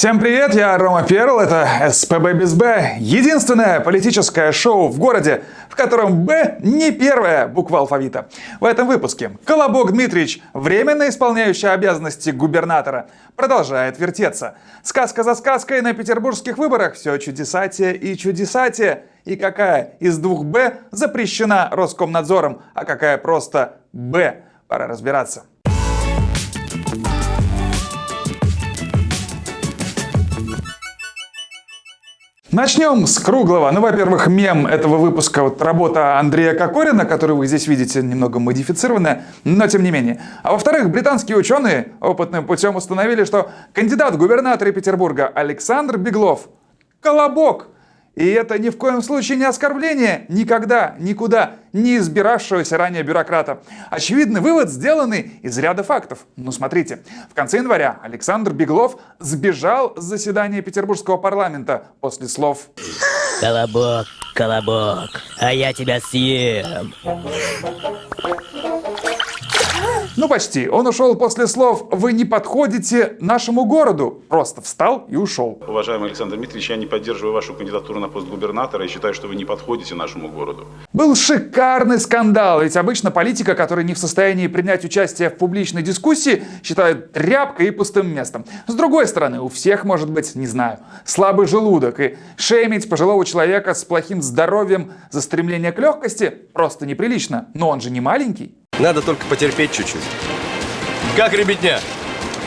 Всем привет, я Рома Перл, это СПБ без Б, единственное политическое шоу в городе, в котором Б не первая буква алфавита. В этом выпуске Колобок Дмитриевич, временно исполняющий обязанности губернатора, продолжает вертеться. Сказка за сказкой на петербургских выборах все чудесатие и чудесатие. И какая из двух Б запрещена Роскомнадзором, а какая просто Б? Пора разбираться. Начнем с круглого. Ну, во-первых, мем этого выпуска, вот работа Андрея Кокорина, которую вы здесь видите, немного модифицированная, но тем не менее. А во-вторых, британские ученые опытным путем установили, что кандидат в губернаторы Петербурга Александр Беглов – колобок – и это ни в коем случае не оскорбление никогда, никуда не избиравшегося ранее бюрократа. Очевидный вывод, сделанный из ряда фактов. Ну смотрите, в конце января Александр Беглов сбежал с заседания Петербургского парламента после слов «Колобок, колобок, а я тебя съем». Ну почти. Он ушел после слов «Вы не подходите нашему городу». Просто встал и ушел. Уважаемый Александр Дмитриевич, я не поддерживаю вашу кандидатуру на пост губернатора и считаю, что вы не подходите нашему городу. Был шикарный скандал, ведь обычно политика, который не в состоянии принять участие в публичной дискуссии, считают тряпкой и пустым местом. С другой стороны, у всех может быть, не знаю, слабый желудок, и шеймить пожилого человека с плохим здоровьем за стремление к легкости просто неприлично. Но он же не маленький. Надо только потерпеть чуть-чуть. Как, ребятня?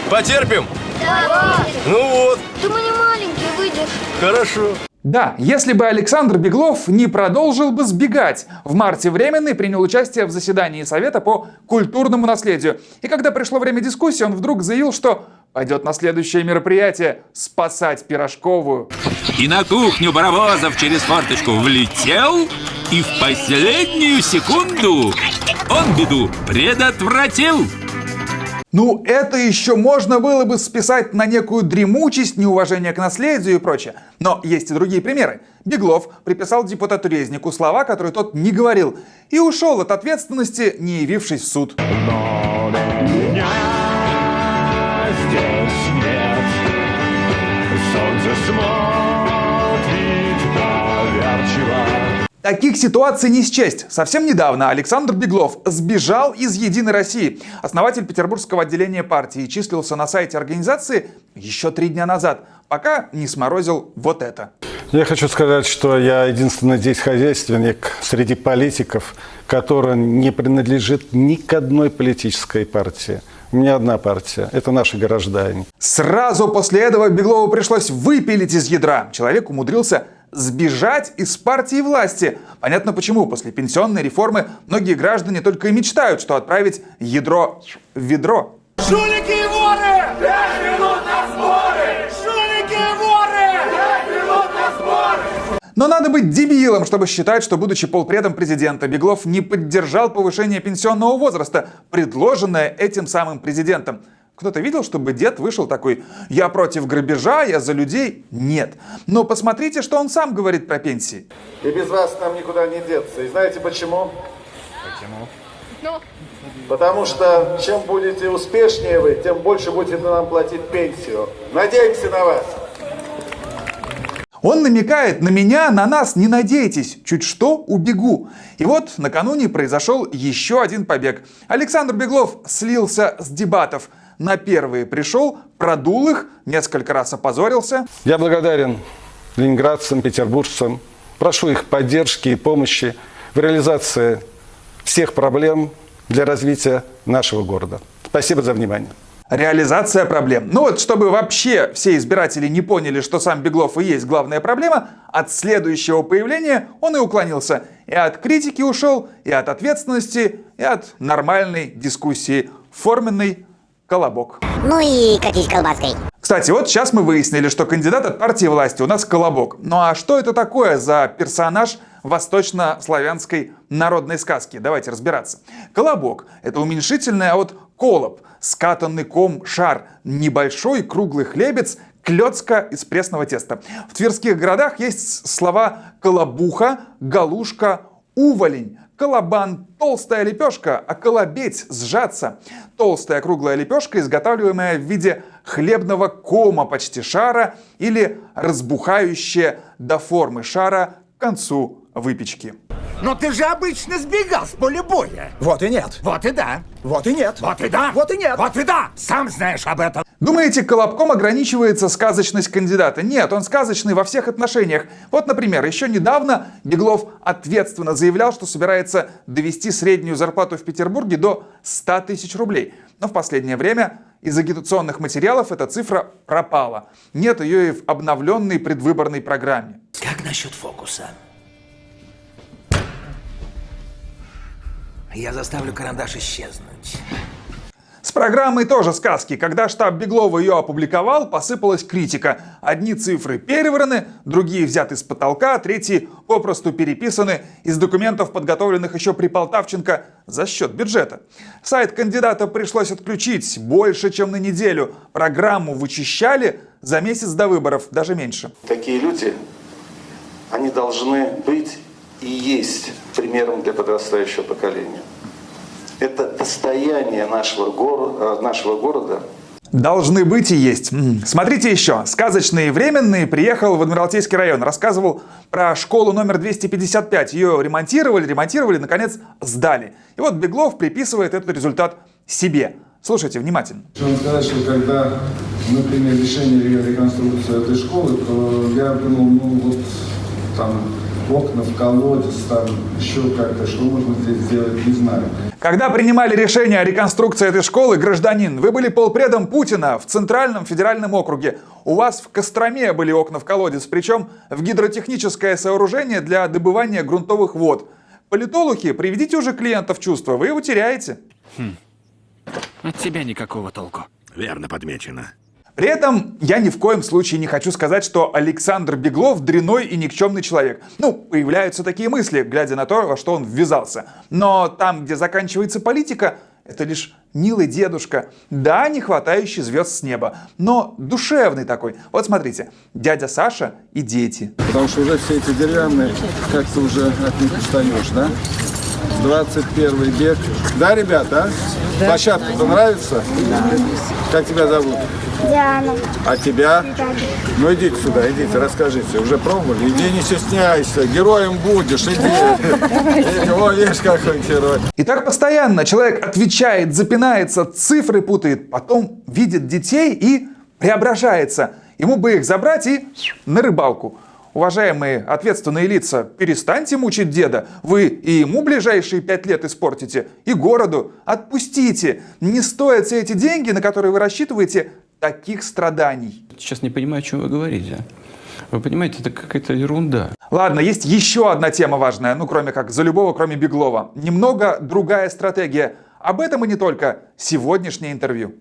Потерпим? Да. Ну вот. Да мы не маленькие, выйдешь. Хорошо. Да, если бы Александр Беглов не продолжил бы сбегать. В марте Временный принял участие в заседании Совета по культурному наследию. И когда пришло время дискуссии, он вдруг заявил, что пойдет на следующее мероприятие спасать Пирожковую. И на кухню Барабозов через форточку влетел, и в последнюю секунду он беду предотвратил. Ну, это еще можно было бы списать на некую дремучесть, неуважение к наследию и прочее. Но есть и другие примеры. Беглов приписал депутату Резнику слова, которые тот не говорил, и ушел от ответственности, не явившись в суд. Но меня здесь нет. Солнце смотрит Таких ситуаций не счесть. Совсем недавно Александр Беглов сбежал из «Единой России». Основатель петербургского отделения партии числился на сайте организации еще три дня назад, пока не сморозил вот это. Я хочу сказать, что я единственный здесь хозяйственник среди политиков, который не принадлежит ни к одной политической партии. У меня одна партия. Это наши граждане. Сразу после этого Беглову пришлось выпилить из ядра. Человек умудрился сбежать из партии власти. Понятно почему. После пенсионной реформы многие граждане только и мечтают, что отправить ядро в ведро. Жулики и воры! Но надо быть дебилом, чтобы считать, что, будучи полпредом президента, Беглов не поддержал повышение пенсионного возраста, предложенное этим самым президентом. Кто-то видел, чтобы дед вышел такой «Я против грабежа, я за людей»? Нет. Но посмотрите, что он сам говорит про пенсии. И без вас нам никуда не деться. И знаете почему? Почему? Ну? Потому что чем будете успешнее вы, тем больше будете нам платить пенсию. Надеемся на вас. Он намекает на меня, на нас не надейтесь, чуть что убегу. И вот накануне произошел еще один побег. Александр Беглов слился с дебатов – на первые пришел, продул их, несколько раз опозорился. Я благодарен ленинградцам, петербуржцам. Прошу их поддержки и помощи в реализации всех проблем для развития нашего города. Спасибо за внимание. Реализация проблем. Ну вот, чтобы вообще все избиратели не поняли, что сам Беглов и есть главная проблема, от следующего появления он и уклонился. И от критики ушел, и от ответственности, и от нормальной дискуссии. Форменный Колобок. Ну и катись колбаской. Кстати, вот сейчас мы выяснили, что кандидат от партии власти у нас Колобок. Ну а что это такое за персонаж восточнославянской народной сказки? Давайте разбираться. Колобок – это уменьшительное от колоб, скатанный ком шар, небольшой круглый хлебец, клетка из пресного теста. В тверских городах есть слова колобуха, галушка, уволень, Колобан – толстая лепешка, а колобеть – сжаться. Толстая круглая лепешка, изготавливаемая в виде хлебного кома почти шара или разбухающее до формы шара к концу выпечки. Но ты же обычно сбегал с поля боя. Вот и нет. Вот и да. Вот и нет. Вот и да. Вот и нет. Вот и да. Сам знаешь об этом. Думаете, Колобком ограничивается сказочность кандидата? Нет, он сказочный во всех отношениях. Вот, например, еще недавно Беглов ответственно заявлял, что собирается довести среднюю зарплату в Петербурге до 100 тысяч рублей. Но в последнее время из агитационных материалов эта цифра пропала. Нет ее и в обновленной предвыборной программе. Как насчет фокуса? Я заставлю карандаш исчезнуть. С программой тоже сказки. Когда штаб Беглова ее опубликовал, посыпалась критика. Одни цифры перевраны, другие взяты с потолка, третьи попросту переписаны из документов, подготовленных еще при Полтавченко за счет бюджета. Сайт кандидата пришлось отключить больше, чем на неделю. Программу вычищали за месяц до выборов, даже меньше. Такие люди, они должны быть и есть примером для подрастающего поколения. Это достояние нашего, гор... нашего города. Должны быть и есть. Смотрите еще. Сказочный и временный приехал в Адмиралтейский район. Рассказывал про школу номер 255. Ее ремонтировали, ремонтировали, наконец сдали. И вот Беглов приписывает этот результат себе. Слушайте внимательно. Хочу вам сказать, что когда мы приняли решение реконструкции этой школы, то я думал, ну вот там окна в колодец, там еще как-то, что можно здесь сделать, не знаю. Когда принимали решение о реконструкции этой школы, гражданин, вы были полпредом Путина в Центральном федеральном округе. У вас в Костроме были окна в колодец, причем в гидротехническое сооружение для добывания грунтовых вод. Политологи, приведите уже клиента в чувство, вы его теряете. От тебя никакого толку. Верно подмечено. При этом я ни в коем случае не хочу сказать, что Александр Беглов дряной и никчемный человек. Ну, появляются такие мысли, глядя на то, во что он ввязался. Но там, где заканчивается политика, это лишь милый дедушка. Да, не хватающий звезд с неба, но душевный такой. Вот смотрите, дядя Саша и дети. Потому что уже все эти деревянные, как-то уже от них устаешь, да? 21 век. Да, ребята? Да. Площадка-то нравится? Да. Как тебя зовут? Диана. А тебя? Ну идите сюда, идите, расскажите. Уже пробовали? Иди, не стесняйся, героем будешь, иди. О, видишь, какой герой. И так постоянно человек отвечает, запинается, цифры путает, потом видит детей и преображается. Ему бы их забрать и на рыбалку. Уважаемые ответственные лица, перестаньте мучить деда. Вы и ему ближайшие пять лет испортите, и городу. Отпустите. Не стоят все эти деньги, на которые вы рассчитываете, таких страданий. Сейчас не понимаю, о чем вы говорите. Вы понимаете, это какая-то ерунда. Ладно, есть еще одна тема важная, ну кроме как за любого, кроме Беглова. Немного другая стратегия. Об этом и не только. Сегодняшнее интервью.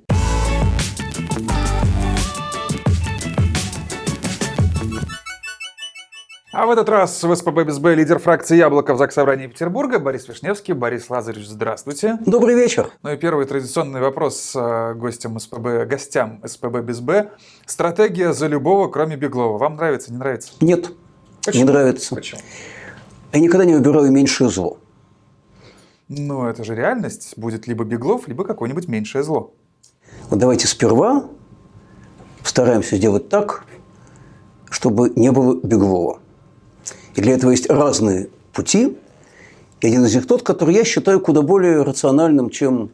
А в этот раз в СПБ БСБ лидер фракции «Яблоко» в Заксобрании Петербурга Борис Вишневский. Борис Лазаревич, здравствуйте. Добрый вечер. Ну и первый традиционный вопрос э, гостям СПБ, гостям СПБ БСБ. Стратегия за любого, кроме Беглова. Вам нравится, не нравится? Нет, Почему? не нравится. Почему? Я никогда не выбираю меньшее зло. Ну, это же реальность. Будет либо Беглов, либо какое-нибудь меньшее зло. Вот давайте сперва постараемся сделать так, чтобы не было Беглова. И для этого есть разные пути. И один из них тот, который я считаю куда более рациональным, чем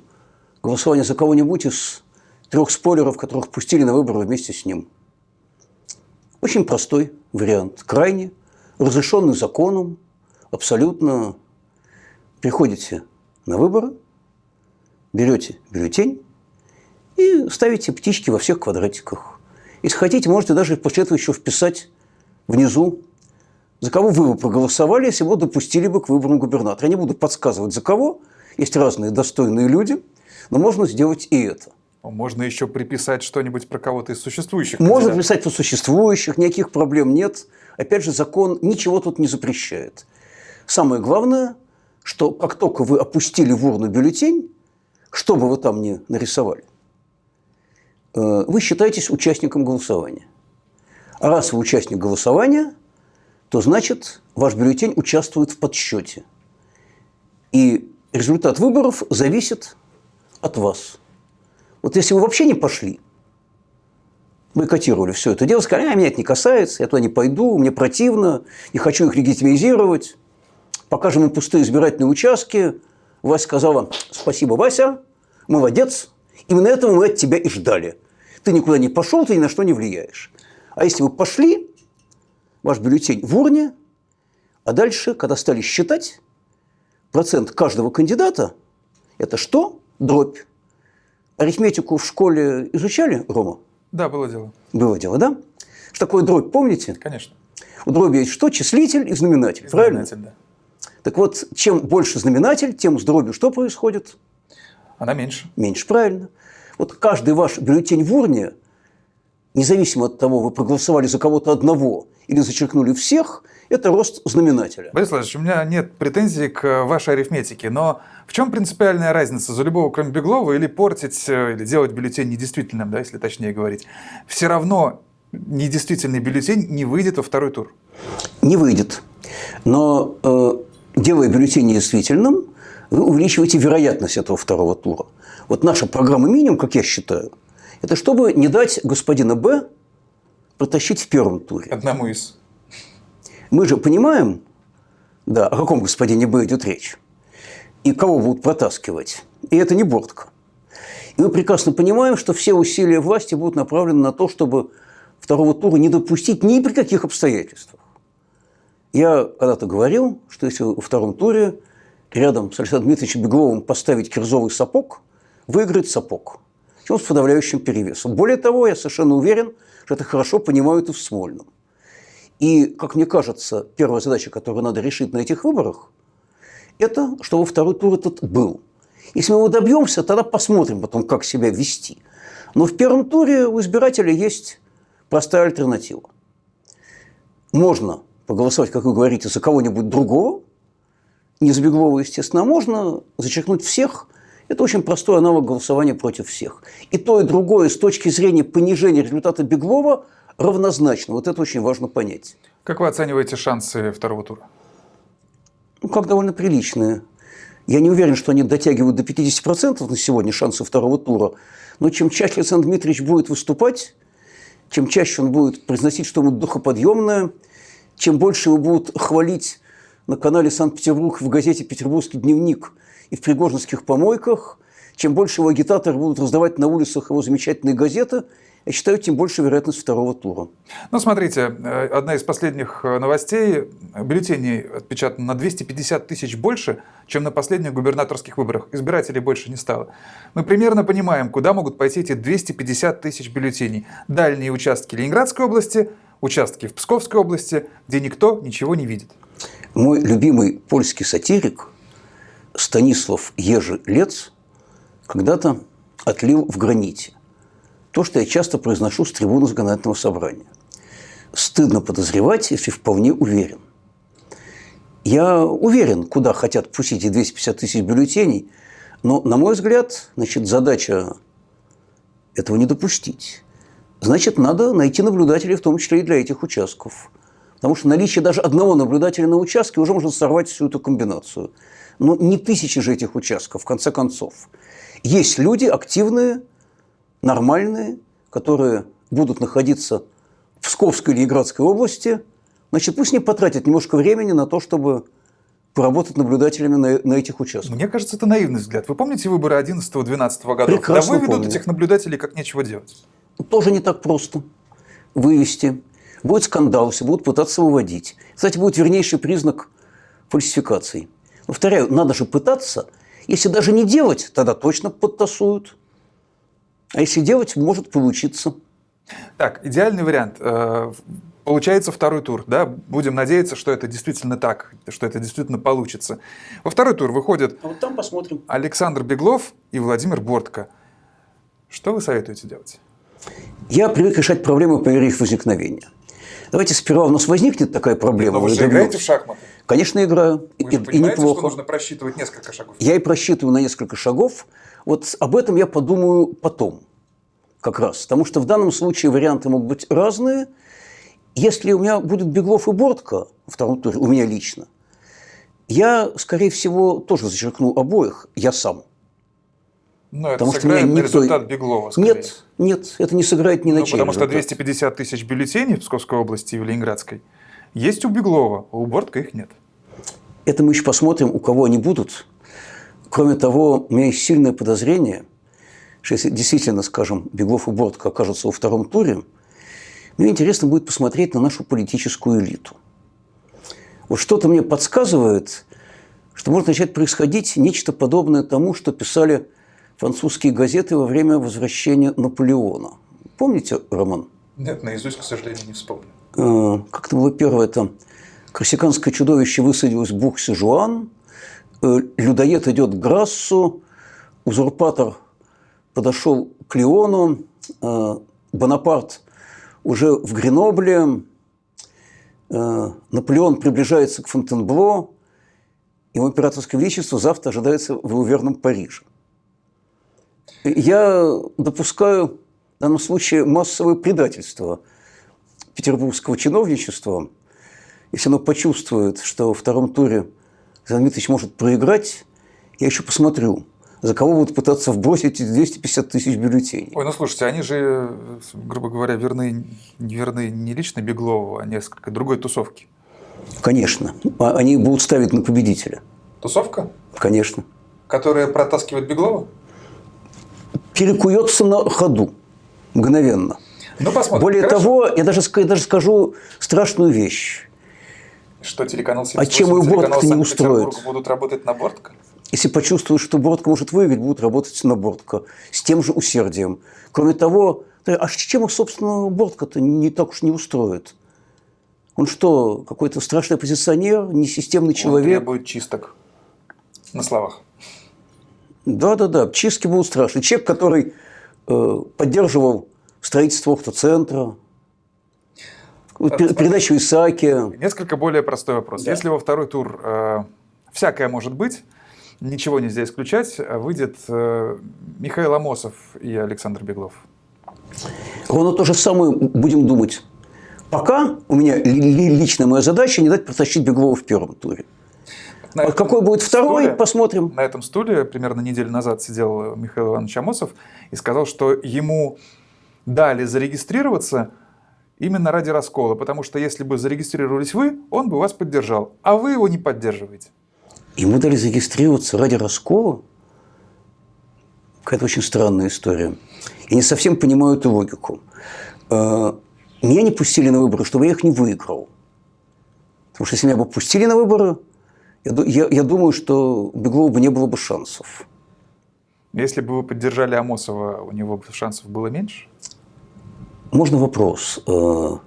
голосование за кого-нибудь из трех спойлеров, которых пустили на выборы вместе с ним. Очень простой вариант, крайне разрешенный законом, абсолютно приходите на выборы, берете бюллетень и ставите птички во всех квадратиках. Если хотите, можете даже после этого еще вписать внизу за кого вы бы проголосовали, если бы допустили бы к выборам губернатора. Я не буду подсказывать, за кого. Есть разные достойные люди, но можно сделать и это. Можно еще приписать что-нибудь про кого-то из существующих. Можно приписать про существующих, никаких проблем нет. Опять же, закон ничего тут не запрещает. Самое главное, что как только вы опустили в урну бюллетень, что бы вы там ни нарисовали, э, вы считаетесь участником голосования. А раз вы участник голосования, то значит ваш бюллетень участвует в подсчете. И результат выборов зависит от вас. Вот если вы вообще не пошли, бойкотировали все это дело, сказали, а меня это не касается, я туда не пойду, мне противно, не хочу их легитимизировать. Покажем им пустые избирательные участки. Вася сказала, спасибо, Вася, молодец, именно этого мы от тебя и ждали. Ты никуда не пошел, ты ни на что не влияешь. А если вы пошли, ваш бюллетень в урне, а дальше, когда стали считать, процент каждого кандидата – это что? Дробь. Арифметику в школе изучали, Рома? Да, было дело. Было дело, да? Что такое дробь, помните? Конечно. У дроби есть что? Числитель и знаменатель, И правильно? знаменатель, да. Так вот, чем больше знаменатель, тем с дробью что происходит? Она меньше. Меньше, правильно. Вот каждый ваш бюллетень в урне, независимо от того, вы проголосовали за кого-то одного или зачеркнули всех, это рост знаменателя. Борис Владимирович, у меня нет претензий к вашей арифметике, но в чем принципиальная разница за любого, кроме Беглова, или портить, э, или делать бюллетень недействительным, да, если точнее говорить? Все равно недействительный бюллетень не выйдет во второй тур. Не выйдет. Но э, делая бюллетень недействительным, вы увеличиваете вероятность этого второго тура. Вот наша программа минимум, как я считаю, это чтобы не дать господина Б протащить в первом туре. Одному из. Мы же понимаем, да, о каком господине Б идет речь, и кого будут протаскивать. И это не Бортко. И мы прекрасно понимаем, что все усилия власти будут направлены на то, чтобы второго тура не допустить ни при каких обстоятельствах. Я когда-то говорил, что если во втором туре рядом с Александром Дмитриевичем Бегловым поставить кирзовый сапог, выиграет сапог. Причем с подавляющим перевесом. Более того, я совершенно уверен, что это хорошо понимают и в Смольном. И, как мне кажется, первая задача, которую надо решить на этих выборах, это чтобы второй тур этот был. Если мы его добьемся, тогда посмотрим потом, как себя вести. Но в первом туре у избирателя есть простая альтернатива. Можно проголосовать, как вы говорите, за кого-нибудь другого, не за Беглова, естественно, а можно зачеркнуть всех. Это очень простой аналог голосования против всех. И то, и другое с точки зрения понижения результата Беглова равнозначно. Вот это очень важно понять. Как вы оцениваете шансы второго тура? Ну, как довольно приличные. Я не уверен, что они дотягивают до 50% на сегодня шансы второго тура. Но чем чаще Александр Дмитриевич будет выступать, чем чаще он будет произносить что-нибудь духоподъемное, чем больше его будут хвалить на канале «Санкт-Петербург» в газете «Петербургский дневник» и в пригожинских помойках, чем больше его агитаторы будут раздавать на улицах его замечательные газеты, я считаю, тем больше вероятность второго тура. Ну, смотрите, э, одна из последних э, новостей. Бюллетеней отпечатано на 250 тысяч больше, чем на последних губернаторских выборах. Избирателей больше не стало. Мы примерно понимаем, куда могут пойти эти 250 тысяч бюллетеней. Дальние участки Ленинградской области, участки в Псковской области, где никто ничего не видит. Мой любимый польский сатирик Станислав Ежи-Лец когда-то отлил в граните то, что я часто произношу с трибуны законодательного собрания. Стыдно подозревать, если вполне уверен. Я уверен, куда хотят пустить эти 250 тысяч бюллетеней, но, на мой взгляд, значит, задача этого не допустить. Значит, надо найти наблюдателей, в том числе и для этих участков. Потому что наличие даже одного наблюдателя на участке уже может сорвать всю эту комбинацию. Но не тысячи же этих участков, в конце концов. Есть люди активные, нормальные, которые будут находиться в Псковской или Ленинградской области, значит, пусть не потратят немножко времени на то, чтобы поработать наблюдателями на, на этих участках. Мне кажется, это наивный взгляд. Вы помните выборы 11-12 годов? Прекрасно да выведут помню. этих наблюдателей как нечего делать. Тоже не так просто вывести. Будет скандал, все будут пытаться выводить. Кстати, будет вернейший признак фальсификаций. Повторяю, надо же пытаться. Если даже не делать, тогда точно подтасуют. А если делать, может получиться. Так, идеальный вариант. Э, Получается второй тур, да? Будем надеяться, что это действительно так, что это действительно получится. Во второй тур выходят А вот там посмотрим. Александр Беглов и Владимир Бортко. Что вы советуете делать? Я привык решать проблемы по мере их возникновения. Давайте сперва у нас возникнет такая проблема. Но вы же играете в шахматы. Конечно, играю. Вы же и, и понимаете, что неплохо. нужно просчитывать несколько шагов. Я и просчитываю на несколько шагов. Вот об этом я подумаю потом, как раз. Потому что в данном случае варианты могут быть разные. Если у меня будет Беглов и Бортко во втором туре, у меня лично, я, скорее всего, тоже зачеркну обоих, я сам. Ну, это Потому что сыграет меня никто- результат Беглова, скорее. Нет, нет, это не сыграет ни на Ну, чей потому что результат. 250 тысяч бюллетеней в Псковской области и в Ленинградской есть у Беглова, а у Бортко их нет. Это мы еще посмотрим, у кого они будут. Кроме того, у меня есть сильное подозрение, что если действительно, скажем, Беглов и Бортко окажутся во втором туре, мне интересно будет посмотреть на нашу политическую элиту. Вот что-то мне подсказывает, что может начать происходить нечто подобное тому, что писали французские газеты во время возвращения Наполеона. Помните, Роман? Нет, наизусть, к сожалению, не вспомню. Э, как это было первое там? Корсиканское чудовище высадилось в Бух-Сижуан, э, людоед идет к Грассу, узурпатор подошел к Леону, э, Бонапарт уже в Гренобле, Наполеон приближается к Фонтенбло, его императорское величество завтра ожидается в его верном Париже. Я допускаю в данном случае массовое предательство петербургского чиновничества. Если оно почувствует, что во втором туре Александр Дмитриевич может проиграть, я еще посмотрю, за кого будут пытаться вбросить эти 250 тысяч бюллетеней. Ой, ну слушайте, они же, грубо говоря, верны, верны не лично Беглову, а несколько другой тусовки. Конечно. А Они будут ставить на победителя. Тусовка, Конечно. которая протаскивает Беглова? Перекуется на ходу. Мгновенно. Ну, посмотрим. Более Хорошо. того, я даже, я даже скажу страшную вещь. Что телеканал А чем 78, его Бортко не устроит? будут работать на Бортко? Если почувствуют, что Бортко может выиграть, будут работать на Бортко с тем же усердием. Кроме того, а чем их, собственно, Бортко-то не так уж не устроит? Он что, какой-то страшный оппозиционер, несистемный Он человек? требует чисток. На словах. Да-да-да, чистки будут страшны. Человек, который э, поддерживал строительство автоцентра, пер- передачу Исааки. Несколько более простой вопрос. Если во второй тур э, всякое может быть, ничего нельзя исключать, а выйдет э, Михаил Амосов и Александр Беглов. Ровно то же самое будем думать. Пока у меня ли- ли- личная моя задача не дать протащить Беглова в первом туре. На А какой будет второй, стуле- посмотрим. На этом стуле примерно неделю назад сидел Михаил Иванович Амосов и сказал, что ему дали зарегистрироваться именно ради раскола, потому что если бы зарегистрировались вы, он бы вас поддержал, а вы его не поддерживаете. Ему дали зарегистрироваться ради раскола? Какая-то очень странная история. Я не совсем понимаю эту логику. Э, Меня не пустили на выборы, чтобы я их не выиграл. Потому что если меня бы пустили на выборы, я, я- я думаю, что у Беглова бы не было бы шансов. Если бы вы поддержали Амосова, у него бы шансов было меньше? Можно вопрос. Э,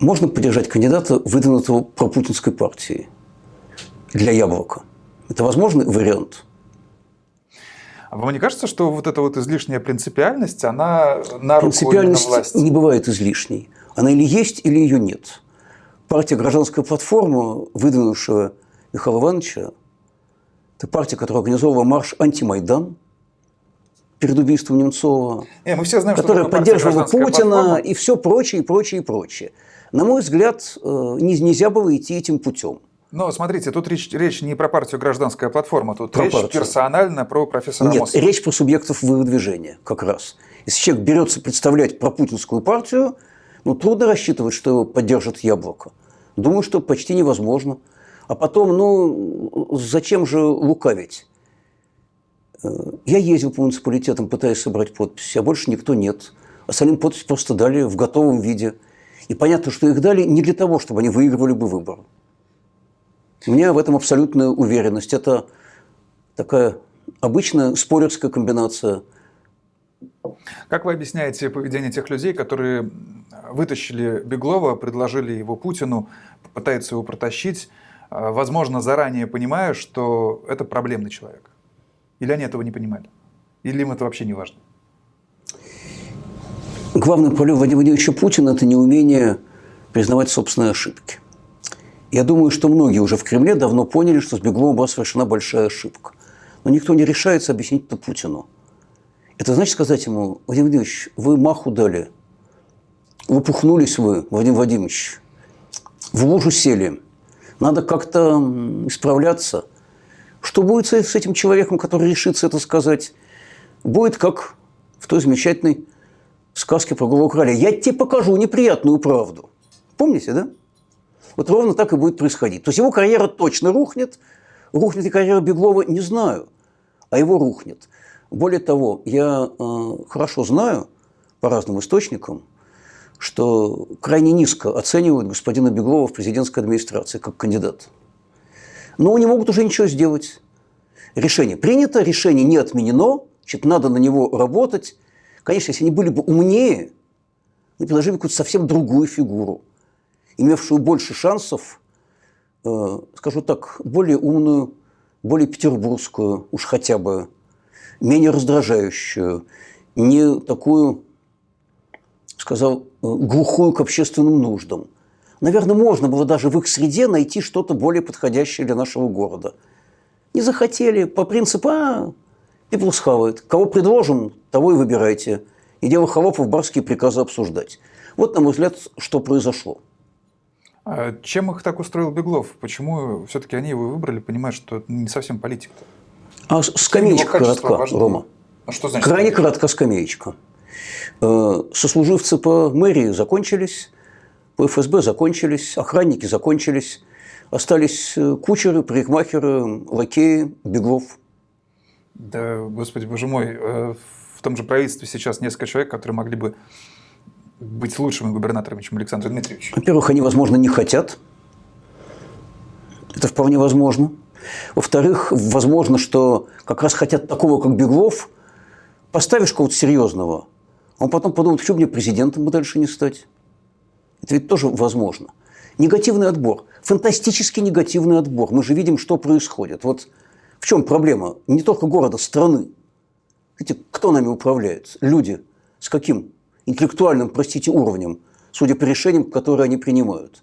Можно поддержать кандидата, выдвинутого пропутинской партией для яблока? Это возможный вариант? А вам не кажется, что вот эта вот излишняя принципиальность, она на руку Принципиальность власти? не бывает излишней. Она или есть, или ее нет. Партия «Гражданская платформа», выдвинувшая Михаила Ивановича, это партия, которая организовала марш «Антимайдан» перед убийством Немцова, Не, мы все знаем, которая поддерживала «Гражданская Путина платформа». и все прочее, и прочее, и прочее. На мой взгляд, э, не- нельзя было идти этим путем. Но смотрите, тут речь, речь не про партию «Гражданская платформа», тут Про речь партию. персонально про профессора Нет, Амосова. речь про субъектов выдвижения как раз. Если человек берется представлять пропутинскую партию, ну, трудно рассчитывать, что его поддержит яблоко. Думаю, что почти невозможно. А потом, ну, зачем же лукавить? Э, Я ездил по муниципалитетам, пытаясь собрать подписи, а больше никто нет. Остальным подпись просто дали в готовом виде. И понятно, что их дали не для того, чтобы они выигрывали бы выборы. У меня в этом абсолютная уверенность. Это такая обычная спойлерская комбинация. Как вы объясняете поведение тех людей, которые вытащили Беглова, предложили его Путину, пытаются его протащить, возможно, заранее понимая, что это проблемный человек? Или они этого не понимали? Или им это вообще не важно? Главное проблема Владимира Владимировича Путина – это неумение признавать собственные ошибки. Я думаю, что многие уже в Кремле давно поняли, что с Бегловым была совершена большая ошибка. Но никто не решается объяснить это Путину. Это значит сказать ему, Владимир Владимирович, вы маху дали, лопухнулись вы, Владимир Владимирович, в лужу сели. Надо как-то исправляться. Что будет с этим человеком, который решится это сказать? будет как в той замечательной сказке про голову короля. Я тебе покажу неприятную правду. Помните, да? Вот ровно так и будет происходить. То есть его карьера точно рухнет. Рухнет и карьера Беглова, не знаю, а его рухнет. Более того, я э, хорошо знаю по разным источникам, что крайне низко оценивают господина Беглова в президентской администрации как кандидат. Но не могут уже ничего сделать. Решение принято, решение не отменено, значит, надо на него работать. Конечно, если они были бы умнее, они предложили бы какую-то совсем другую фигуру, имевшую больше шансов, э, скажу так, более умную, более петербургскую, уж хотя бы, менее раздражающую, не такую, сказал, э, глухую к общественным нуждам. Наверное, можно было даже в их среде найти что-то более подходящее для нашего города. Не захотели, по принципу, а, people схавают. Кого предложим, того и выбирайте. И дело холопов барские приказы обсуждать. Вот, на мой взгляд, что произошло. А чем их так устроил Беглов? Почему все-таки они его выбрали, понимая, что это не совсем политик? -то? А скамеечка коротка, важны? Рома. А что значит? Крайне коротка скамеечка. Э, Сослуживцы по мэрии закончились, по ФСБ закончились, охранники закончились, остались э, кучеры, парикмахеры, лакеи, Беглов. Да, господи, боже мой, э, в том же правительстве сейчас несколько человек, которые могли бы быть лучшими губернаторами, чем Александр Дмитриевич. Во-первых, они, возможно, не хотят. Это вполне возможно. Во-вторых, возможно, что как раз хотят такого, как Беглов, поставишь кого-то серьезного, он потом подумает, почему мне президентом бы дальше не стать. Это ведь тоже возможно. Негативный отбор. Фантастически негативный отбор. Мы же видим, что происходит. Вот в чем проблема? Не только города, страны. Видите, кто нами управляет? Люди. С каким интеллектуальным, простите, уровнем, судя по решениям, которые они принимают.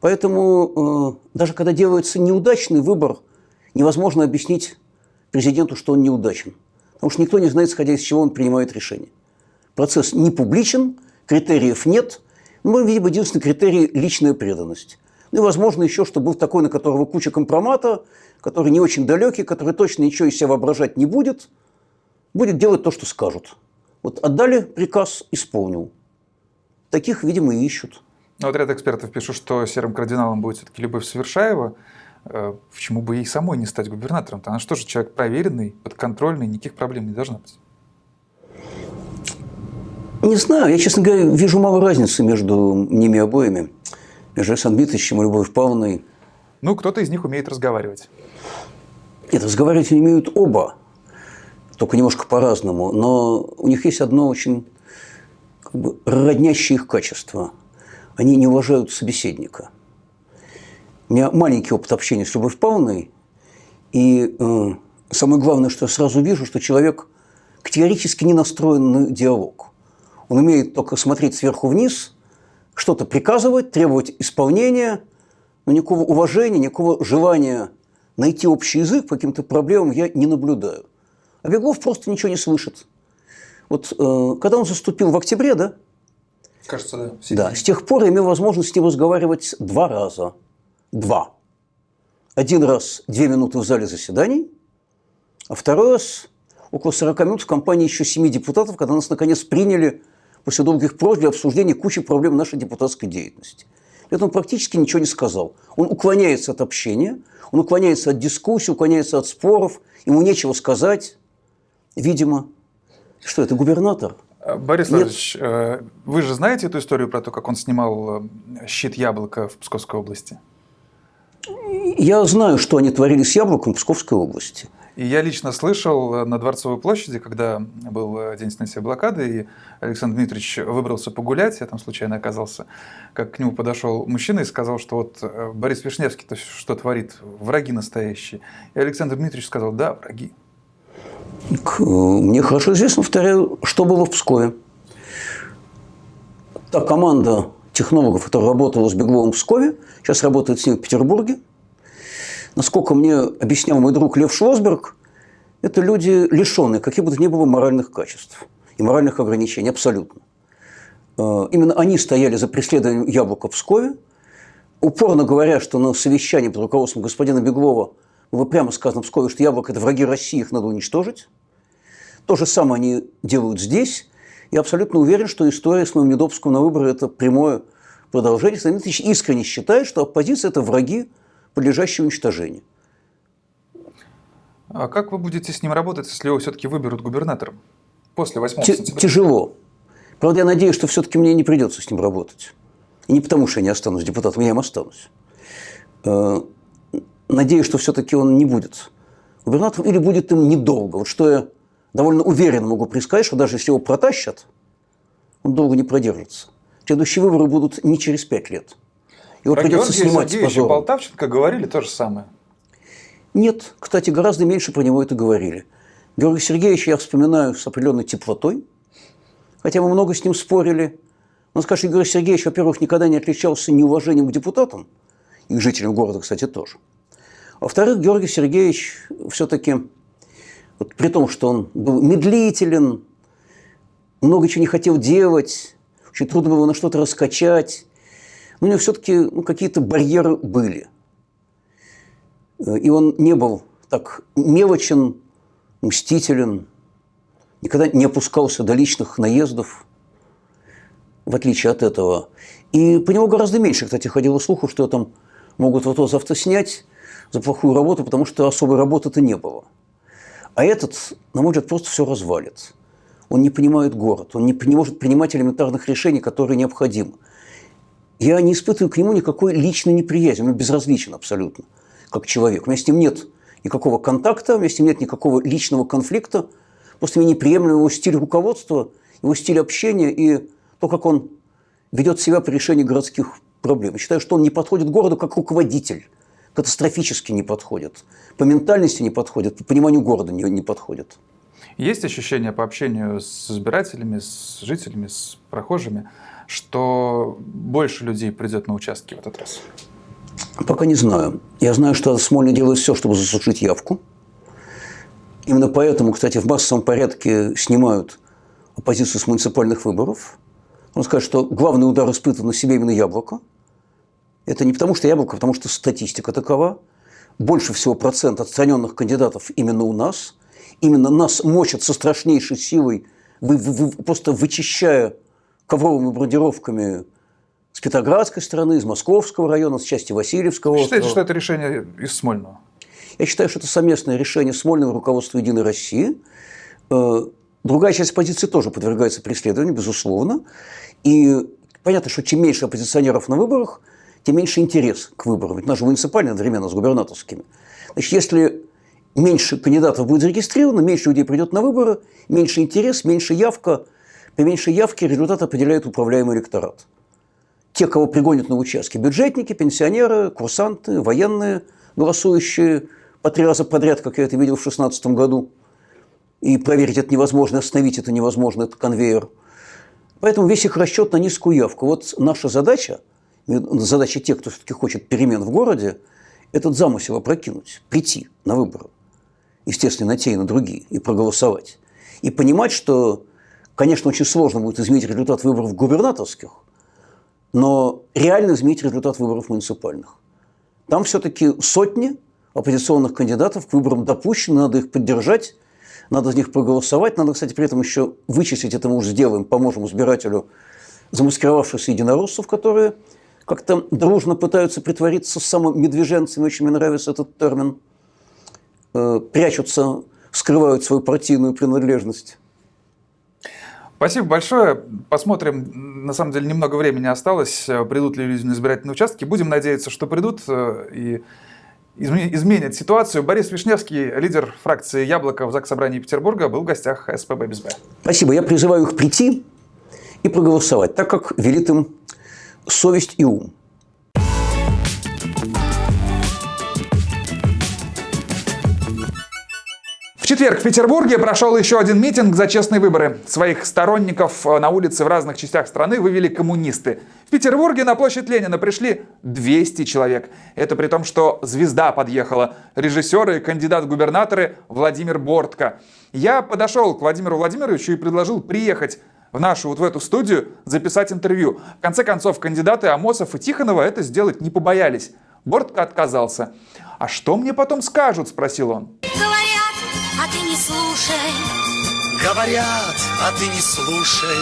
Поэтому э, даже когда делается неудачный выбор, невозможно объяснить президенту, что он неудачен. Потому что никто не знает, исходя из чего он принимает решение. Процесс не публичен, критериев нет. Ну, мы видим единственный критерий – личная преданность. Ну и, возможно, еще, что был такой, на которого куча компромата, который не очень далекий, который точно ничего из себя воображать не будет, будет делать то, что скажут. Вот отдали приказ, исполнил. Таких, видимо, и ищут. Ну, вот ряд экспертов пишут, что серым кардиналом будет все-таки Любовь Совершаева. Э, почему бы ей самой не стать губернатором? -то? Она же человек проверенный, подконтрольный, никаких проблем не должна быть. Не знаю. Я, честно говоря, вижу мало разницы между ними обоими. Между Александром Дмитриевичем и Любовью Павловной. Ну, кто-то из них умеет разговаривать. Нет, разговаривать они умеют оба. Только немножко по-разному. Но у них есть одно очень как бы, роднящее их качество – они не уважают собеседника. У меня маленький опыт общения с Любовью Павловной, и э, самое главное, что я сразу вижу, что человек категорически не настроен на диалог. Он умеет только смотреть сверху вниз, что-то приказывать, требовать исполнения, но никакого уважения, никакого желания найти общий язык по каким-то проблемам я не наблюдаю. А Беглов просто ничего не слышит. Вот э, когда он заступил в октябре, да, Кажется, да. Да, с тех пор я имел возможность с ним разговаривать два раза. Два. Один раз две минуты в зале заседаний, а второй раз около 40 минут в компании еще семи депутатов, когда нас наконец приняли после долгих просьб для обсуждения кучи проблем нашей депутатской деятельности. При этом он практически ничего не сказал. Он уклоняется от общения, он уклоняется от дискуссий, уклоняется от споров, ему нечего сказать, видимо. Что это, губернатор? Борис Владимирович, э, вы же знаете эту историю про то, как он снимал э, щит яблока в Псковской области? Я знаю, что они творили с яблоком в Псковской области. И я лично слышал э, на Дворцовой площади, когда был день снятия блокады, и Александр Дмитриевич выбрался погулять, я там случайно оказался, как к нему подошел мужчина и сказал, что вот Борис Вишневский то что творит, враги настоящие. И Александр Дмитриевич сказал, да, враги. Мне хорошо известно, повторяю, что было в Пскове. Та команда технологов, которая работала с Бегловым в Пскове, сейчас работает с ним в Петербурге. Насколько мне объяснял мой друг Лев Шлосберг, это люди, лишенные каких бы то ни было моральных качеств и моральных ограничений, абсолютно. Э, именно они стояли за преследованием яблока в Пскове, упорно говоря, что на совещании под руководством господина Беглова было прямо сказано в Пскове, что яблоко – это враги России, их надо уничтожить. То же самое они делают здесь. Я абсолютно уверен, что история с Мамедовским на выборы – это прямое продолжение. Станиславович искренне считает, что оппозиция – это враги, подлежащие уничтожению. А как вы будете с ним работать, если его все-таки выберут губернатором после 8 Т- сентября? Тяжело. Правда, я надеюсь, что все-таки мне не придется с ним работать. И не потому, что я не останусь депутатом, я им останусь. Э, Надеюсь, что все-таки он не будет губернатором или будет им недолго. Вот что я довольно уверенно могу предсказать, что даже если его протащат, он долго не продержится. Следующие выборы будут не через пять лет. Его Про придется Георгия снимать Сергеевича позором. Полтавченко говорили то же самое. Нет, кстати, гораздо меньше про него это говорили. Георгия Сергеевича я вспоминаю с определенной теплотой, хотя мы много с ним спорили. Но скажем, Георгий Сергеевич, во-первых, никогда не отличался неуважением к депутатам, и к жителям города, кстати, тоже. А Во-вторых, Георгий Сергеевич все-таки, вот при том, что он был медлителен, много чего не хотел делать, очень трудно было на что-то раскачать, но у него все-таки ну, какие-то барьеры были. Э, И он не был так мелочен, мстителен, никогда не опускался до личных наездов, в отличие от этого. И по нему гораздо меньше, кстати, ходило слуху, что там могут вот завтра снять за плохую работу, потому что особой работы-то не было. А этот, на мой взгляд, просто все развалит. Он не понимает город, он не, не может принимать элементарных решений, которые необходимы. Я не испытываю к нему никакой личной неприязни, он безразличен абсолютно, как человек. У меня с ним нет никакого контакта, у меня с ним нет никакого личного конфликта, просто мне неприемлем его стиль руководства, его стиль общения и то, как он ведет себя при решении городских проблем. Я считаю, что он не подходит городу как руководитель, катастрофически не подходит, по ментальности не подходит, по пониманию города не, не подходит. Есть ощущение по общению с избирателями, с жителями, с прохожими, что больше людей придет на участки в этот раз? Пока не знаю. Я знаю, что Смольный делает все, чтобы засушить явку. Именно поэтому, кстати, в массовом порядке снимают оппозицию с муниципальных выборов. Он скажет, что главный удар испытывает на себе именно яблоко. Это не потому, что яблоко, а потому что статистика такова. Больше всего процент отстраненных кандидатов именно у нас. Именно нас мочат со страшнейшей силой, вы, вы- вы- просто вычищая ковровыми бомбардировками с Петроградской стороны, из Московского района, с части Васильевского Вы считаете, острова. что это решение из Смольного? Я считаю, что это совместное решение Смольного руководства «Единой России». Э, Другая часть оппозиции тоже подвергается преследованию, безусловно. И понятно, что чем меньше оппозиционеров на выборах, тем меньше интерес к выборам. Ведь наши муниципальные одновременно с губернаторскими. Значит, если меньше кандидатов будет зарегистрировано, меньше людей придет на выборы, меньше интерес, меньше явка. При меньшей явке результат определяет управляемый электорат. Те, кого пригонят на участки, бюджетники, пенсионеры, курсанты, военные, голосующие по три раза подряд, как я это видел в 2016 году. И проверить это невозможно, остановить это невозможно, это конвейер. Поэтому весь их расчет на низкую явку. Вот наша задача, задача тех, кто все-таки хочет перемен в городе, этот замысел опрокинуть, прийти на выборы, естественно, на те и на другие, и проголосовать. И понимать, что, конечно, очень сложно будет изменить результат выборов губернаторских, но реально изменить результат выборов муниципальных. Там все-таки сотни оппозиционных кандидатов к выборам допущены, надо их поддержать, надо за них проголосовать. Надо, кстати, при этом еще вычислить, это мы уже сделаем, поможем избирателю, замаскировавшихся единороссов, которые как-то дружно пытаются притвориться самомедвеженцами, очень мне нравится этот термин, э, прячутся, скрывают свою партийную принадлежность. Спасибо большое. Посмотрим. На самом деле немного времени осталось. Придут ли люди на избирательные участки. Будем надеяться, что придут э, и изме- изменят ситуацию. Борис Вишневский, лидер фракции «Яблоко» в Заксобрании Петербурга, был в гостях СПБ без Б. Спасибо. Я призываю их прийти и проголосовать, так как велит им совесть и ум. Четверг в Петербурге прошел еще один митинг за честные выборы. Своих сторонников э, на улице в разных частях страны вывели коммунисты. В Петербурге на площадь Ленина пришли 200 человек. Это при том, что звезда подъехала. Режиссер и кандидат в губернаторы Владимир Бортко. Я подошел к Владимиру Владимировичу и предложил приехать в нашу вот в эту студию записать интервью. В конце концов, кандидаты Амосов и Тихонова это сделать не побоялись. Бортко отказался. «А что мне потом скажут?» – спросил он. Говорят, а ты не слушай, Говорят, а ты не слушай.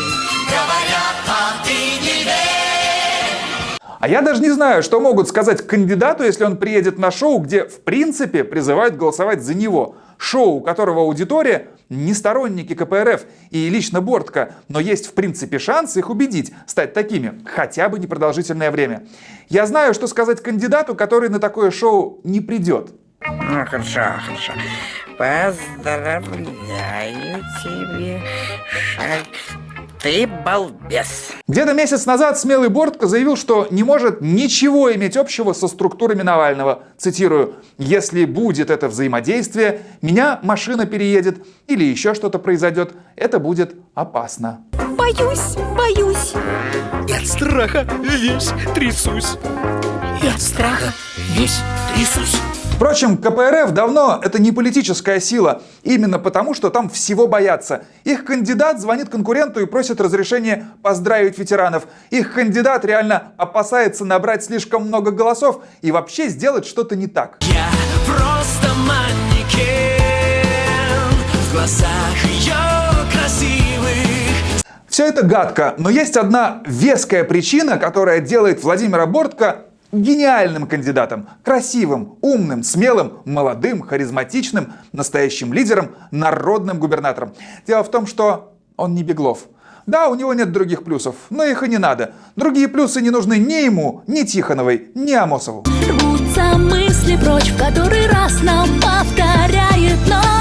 Говорят, а ты не верь. А я даже не знаю, что могут сказать кандидату, если он приедет на шоу, где в принципе призывают голосовать за него. Шоу, у которого аудитория не сторонники КПРФ и лично Бортко, но есть в принципе шанс их убедить стать такими, хотя бы непродолжительное время. Я знаю, что сказать кандидату, который на такое шоу не придет. Ну, хорошо, хорошо. Поздравляю тебе, Шаль. Ты балбес. Где-то месяц назад смелый Бортко заявил, что не может ничего иметь общего со структурами Навального. Цитирую, «Если будет это взаимодействие, меня машина переедет или еще что-то произойдет, это будет опасно». Боюсь, боюсь. И от страха весь трясусь. И от страха весь трясусь. Впрочем, КПРФ давно это не политическая сила, именно потому, что там всего боятся. Их кандидат звонит конкуренту и просит разрешения поздравить ветеранов. Их кандидат реально опасается набрать слишком много голосов и вообще сделать что-то не так. Я просто манекен в глазах ее красивых. Все это гадко, но есть одна веская причина, которая делает Владимира Бортко гениальным кандидатом, красивым, умным, смелым, молодым, харизматичным, настоящим лидером, народным губернатором. Дело в том, что он не Беглов. Да, у него нет других плюсов, но их и не надо. Другие плюсы не нужны ни ему, ни Тихоновой, ни Амосову. Рвутся мысли прочь, в который раз нам повторяет ночь.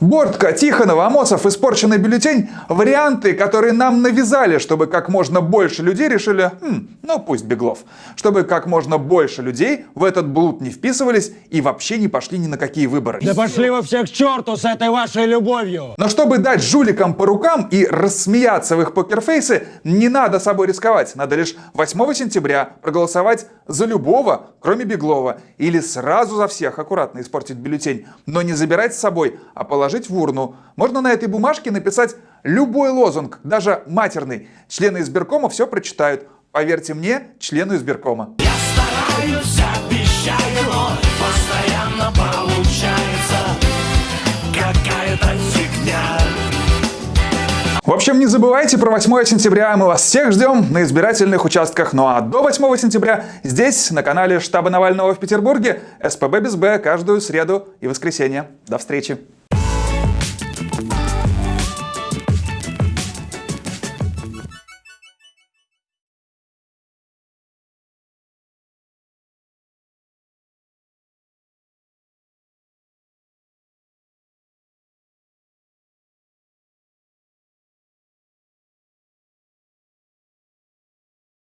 Бортко, Тихонова, Амосов, испорченный бюллетень – варианты, которые нам навязали, чтобы как можно больше людей решили, хм, ну пусть Беглов, чтобы как можно больше людей в этот блуд не вписывались и вообще не пошли ни на какие выборы. Да пошли вы все к черту с этой вашей любовью! Но чтобы дать жуликам по рукам и рассмеяться в их покерфейсы, не надо собой рисковать. Надо лишь 8 сентября проголосовать за любого, кроме Беглова, или сразу за всех аккуратно испортить бюллетень, но не забирать с собой, а положить в урну. Можно на этой бумажке написать любой лозунг, даже матерный. Члены избиркома все прочитают. Поверьте мне, члену избиркома. Я стараюсь, обещаю, но постоянно получается какая-то фигня. В общем, не забывайте про 8 сентября. Мы вас всех ждем на избирательных участках. Ну а до 8 сентября здесь, на канале штаба Навального в Петербурге, СПБ без Б каждую среду и воскресенье. До встречи!